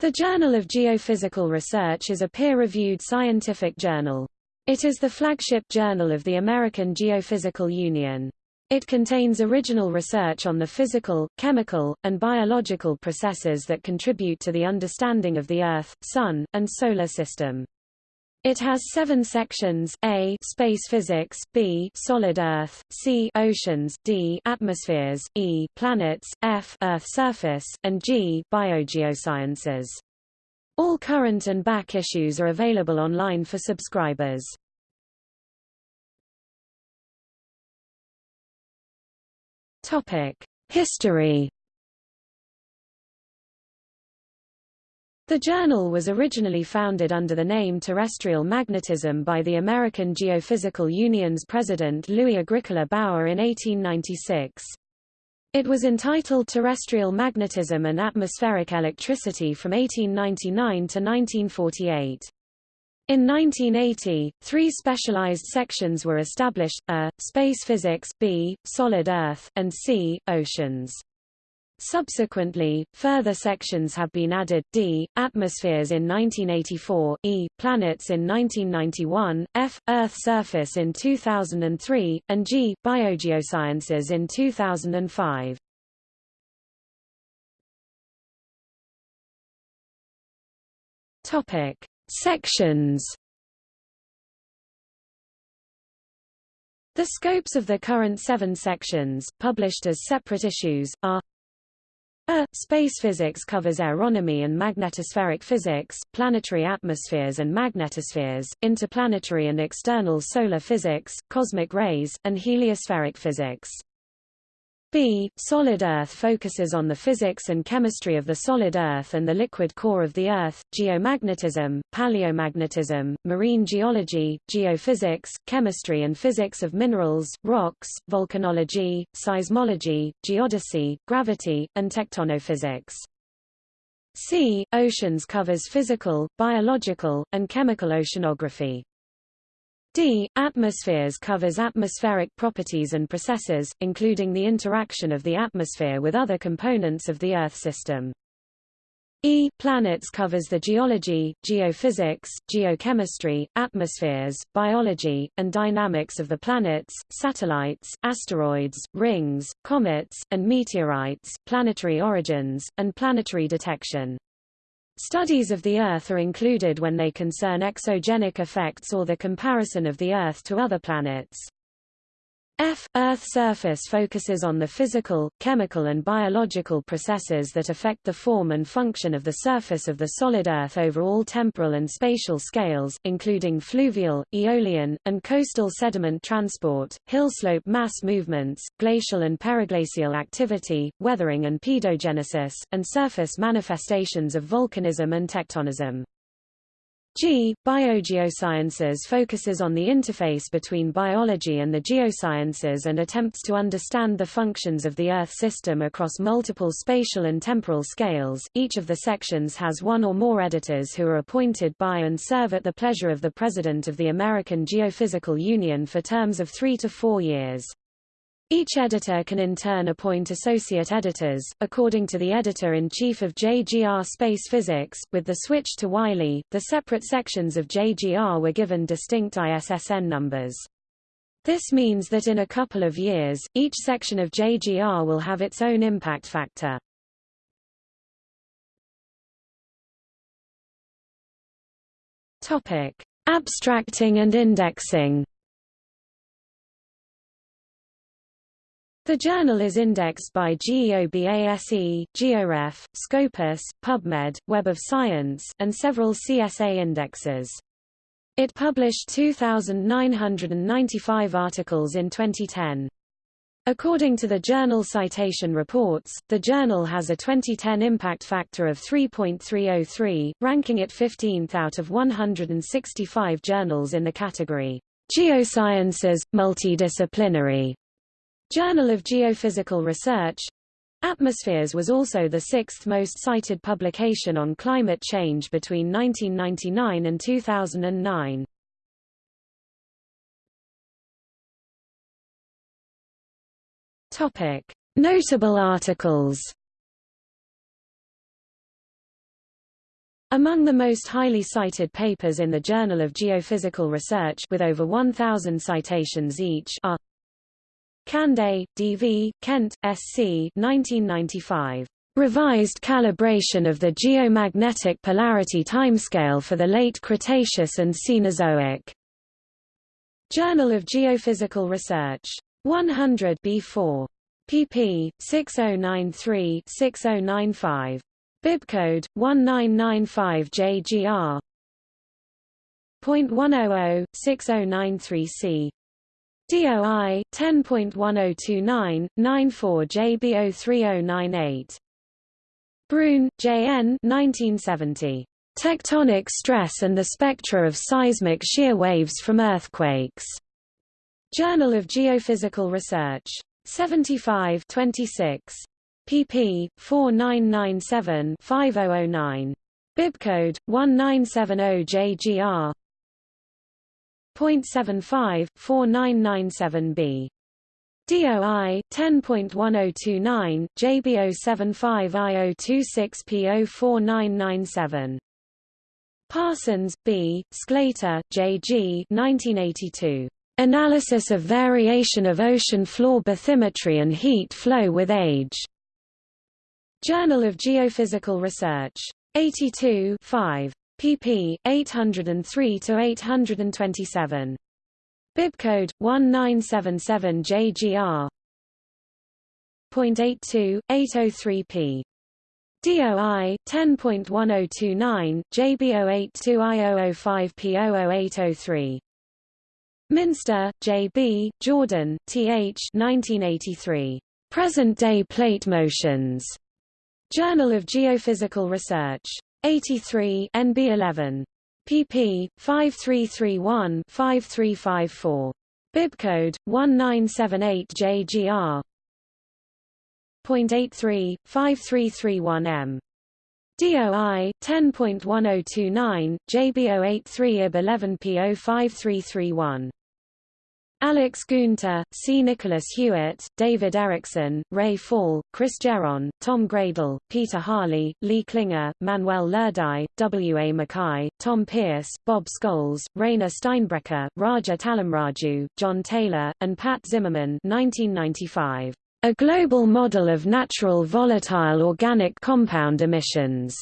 The Journal of Geophysical Research is a peer-reviewed scientific journal. It is the flagship journal of the American Geophysical Union. It contains original research on the physical, chemical, and biological processes that contribute to the understanding of the Earth, Sun, and Solar System. It has seven sections, A space physics, B solid Earth, C oceans, D atmospheres, E planets, F Earth surface, and G biogeosciences. All current and back issues are available online for subscribers. History The journal was originally founded under the name Terrestrial Magnetism by the American Geophysical Union's president Louis Agricola Bauer in 1896. It was entitled Terrestrial Magnetism and Atmospheric Electricity from 1899 to 1948. In 1980, three specialized sections were established, A, Space Physics, B, Solid Earth, and C, Oceans. Subsequently, further sections have been added, D, atmospheres in 1984, E, planets in 1991, F, Earth surface in 2003, and G, biogeosciences in 2005. Topic. Sections The scopes of the current seven sections, published as separate issues, are a. Space physics covers aeronomy and magnetospheric physics, planetary atmospheres and magnetospheres, interplanetary and external solar physics, cosmic rays, and heliospheric physics. B. Solid Earth focuses on the physics and chemistry of the solid Earth and the liquid core of the Earth, geomagnetism, paleomagnetism, marine geology, geophysics, chemistry and physics of minerals, rocks, volcanology, seismology, geodesy, gravity, and tectonophysics. C. Oceans covers physical, biological, and chemical oceanography. D. Atmospheres covers atmospheric properties and processes, including the interaction of the atmosphere with other components of the Earth system. E. Planets covers the geology, geophysics, geochemistry, atmospheres, biology, and dynamics of the planets, satellites, asteroids, rings, comets, and meteorites, planetary origins, and planetary detection. Studies of the Earth are included when they concern exogenic effects or the comparison of the Earth to other planets. F. Earth surface focuses on the physical, chemical and biological processes that affect the form and function of the surface of the solid Earth over all temporal and spatial scales, including fluvial, aeolian, and coastal sediment transport, hillslope mass movements, glacial and periglacial activity, weathering and pedogenesis, and surface manifestations of volcanism and tectonism. G. Biogeosciences focuses on the interface between biology and the geosciences and attempts to understand the functions of the Earth system across multiple spatial and temporal scales. Each of the sections has one or more editors who are appointed by and serve at the pleasure of the President of the American Geophysical Union for terms of three to four years. Each editor can in turn appoint associate editors, according to the editor-in-chief of JGR Space Physics. With the switch to Wiley, the separate sections of JGR were given distinct ISSN numbers. This means that in a couple of years, each section of JGR will have its own impact factor. Topic: Abstracting and indexing. The journal is indexed by GEOBASE, GeoRef, Scopus, PubMed, Web of Science, and several CSA indexes. It published 2,995 articles in 2010. According to the Journal Citation Reports, the journal has a 2010 impact factor of 3.303, ranking it 15th out of 165 journals in the category Geosciences, Multidisciplinary. Journal of Geophysical Research. Atmospheres was also the sixth most cited publication on climate change between 1999 and 2009. Topic: Notable articles. Among the most highly cited papers in the Journal of Geophysical Research with over 1,000 citations each are Cande, D.V., Kent, S.C. 1995. Revised calibration of the geomagnetic polarity timescale for the late Cretaceous and Cenozoic. Journal of Geophysical Research. 100 B4. pp. 6093-6095. Bibcode 1995JGR. .100 6093C. DOI 10.1029 94 JB03098. Brune, J.N. 1970. Tectonic stress and the spectra of seismic shear waves from earthquakes. Journal of Geophysical Research. 75 26 pp. 4997-5009. Bibcode 1970JGR. 0.75 4997B. DOI 10.1029 JB075I026P04997. Parsons, B., Sclater, J. G. 1982. Analysis of variation of ocean floor bathymetry and heat flow with age. Journal of Geophysical Research. 82 5. Pp. 803–827. Bibcode 1977 JGR. 0.82 803p. DOI 10.1029 JB082I005P00803. Minster, J.B., Jordan, T.H. 1983. Present-day plate motions. Journal of Geophysical Research. 83 NB 11. pp. 5331-5354. Bibcode 1978JGR. 0.83 5331M. DOI 10.1029 JB083 IB 11 P05331. Alex Guenther, C. Nicholas Hewitt, David Erickson, Ray Fall, Chris Geron, Tom Graedel, Peter Harley, Lee Klinger, Manuel Lerdau, W. A. Mackay, Tom Pierce, Bob Scholes, Rainer Steinbrecher, Raja Tallamraju, John Taylor, and Pat Zimmerman 1995. A Global Model of Natural Volatile Organic Compound Emissions.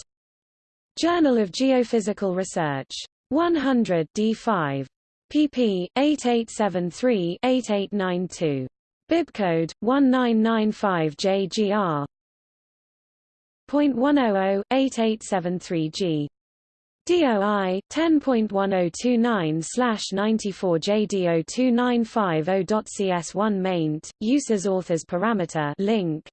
Journal of Geophysical Research. 100 D5 pp. 8873-8892. Bibcode 1995JGR. 0.100-8873G. DOI 10.1029/94JD02950.cs1 maint. Uses authors parameter link.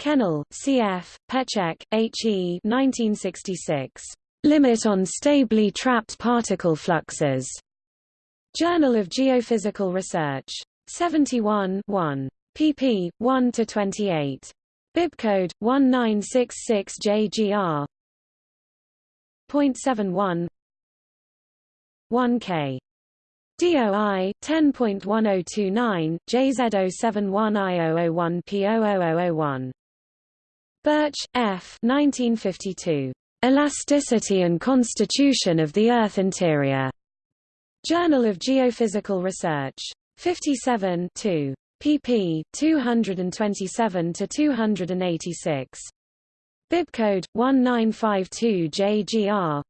Kennel, C.F., Petschek, H.E. 1966. Limit on stably trapped particle fluxes. Journal of Geophysical Research. 71 1. pp. 1–28. Bibcode 1966JGR. 0.71 1K. DOI 10.1029 JZ071I001P00001. Birch, F. 1952. Elasticity and Constitution of the Earth Interior. Journal of Geophysical Research. 57 2. pp. 227–286. Bibcode 1952JGR.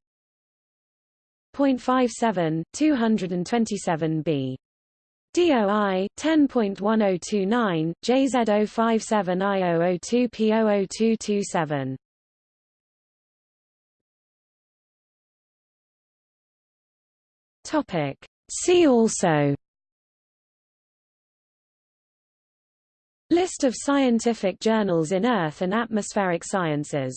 0.57 227b. DOI 10.1029 JZ057I002P00227. Topic. See also List of scientific journals in Earth and atmospheric sciences